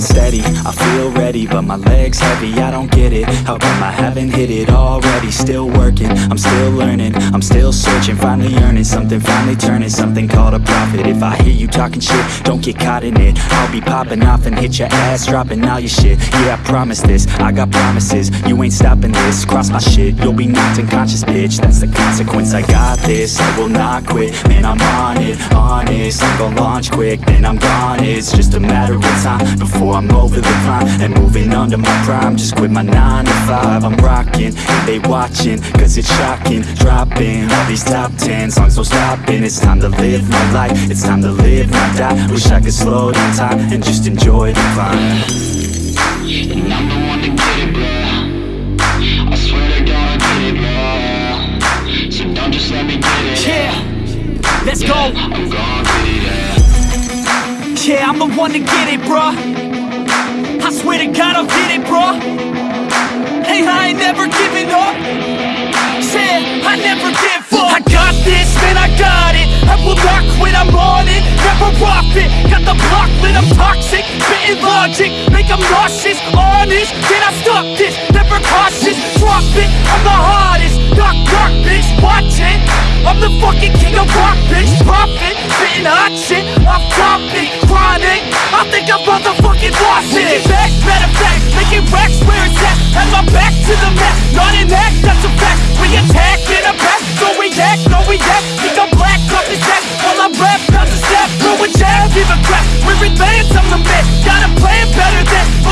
stand steady. I feel ready, but my leg's heavy. I don't get it, how come I haven't hit it already? Still working, I'm still learning. I'm still searching, finally earning Something. Finally turning, something called a profit. If I you talking shit, don't get caught in it. I'll be popping off and hit your ass Dropping all your shit, yeah I promise this. I got promises, you ain't stopping this. Cross my shit, you'll be knocked unconscious bitch. That's the consequence, I got this. I will not quit, man I'm on it. Honest, I'm gonna launch quick. Then I'm gone, it's just a matter of time Before I'm over the climb. And moving under my prime. Just quit my 9 to 5 I'm rocking, and they watching. Cause it's shocking, dropping All these top 10 songs, no stopping It's time to live my life. It's time to live, not die. Wish I could slow down time And just enjoy the climb I'm the one to get it, bro I swear to God I get it, bro So don't just let me get it Yeah, let's go. I'm gon' get it, yeah Yeah, I'm the one to get it, bruh. I swear to God I'll get it, bruh. Hey, I ain't never giving up. Yeah, I never give this, man, I got it. I will not quit, I'm on it. Never off it Got the block lit, I'm toxic. Spitting logic, make them nauseous. Honest, can I stop this? Never cautious, drop it. I'm the hottest, knock, knock, bitch, watch it. I'm the fucking king of rock, bitch, profit. Spitting hot shit, off topic, chronic. I think I'm motherfucking lost it. Back, matter of fact, making racks where it's at. Have my back to the mat, not an act, that's a fact. We attack a jab, give crap, we're advanced, I'm the man Got a plan better than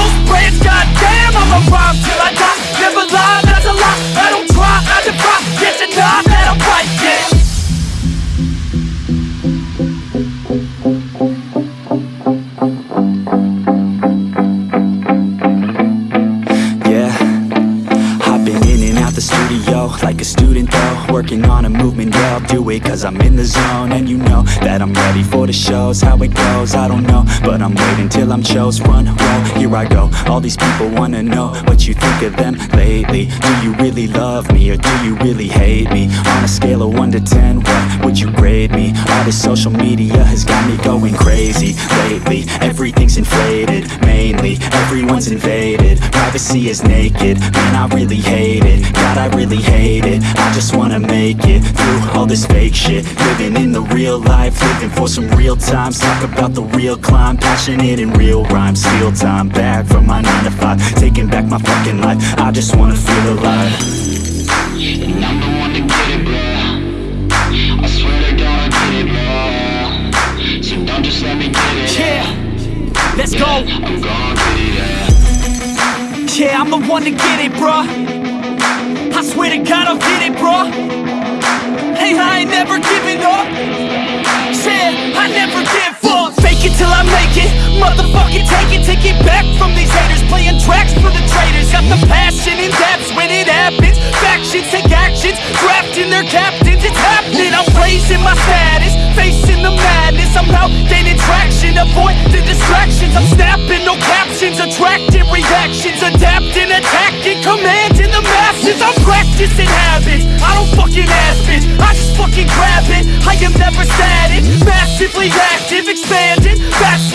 out the studio like a student though. Working on a movement, yeah, I'll do it cause I'm in the zone. And you know that I'm ready for the shows. How it goes, I don't know, but I'm waiting till I'm chose. Run, roll, here I go. All these people wanna know what you think of them lately. Do you really love me or do you really hate me? On a scale of 1 to 10, what would you grade me? All this social media has got me going crazy lately. Everything's inflated, mainly everyone's invaded. Privacy is naked, man, I really hate it. God, I really hate it. I just wanna make it through all this fake shit. Living in the real life, living for some real times. Talk about the real climb, passionate in real rhymes. Steal time back from my 9 to 5, taking back my fucking life. I just wanna feel alive. And I'm the one to get it, bro I swear to God I get it, bro So don't just let me get it Yeah, let's go I'm gon' get it, yeah Yeah, I'm the one to get it, bruh I swear I'll get it, bruh. Hey, I ain't never giving up. Yeah, I never give up. Fake it till I make it. Motherfucking take it, take it back from these haters. Playing tracks for the traitors Got the passion in depths when it happens. Factions take actions, drafting their captains. It's happening, I'm raising my status. Facing the madness, I'm out gaining traction. Avoid the distractions, I'm snapping. No captions. Attracting practicing habits. I don't fucking ask bitch, I just fucking grab it. I am never static, massively active Expanding, backslid,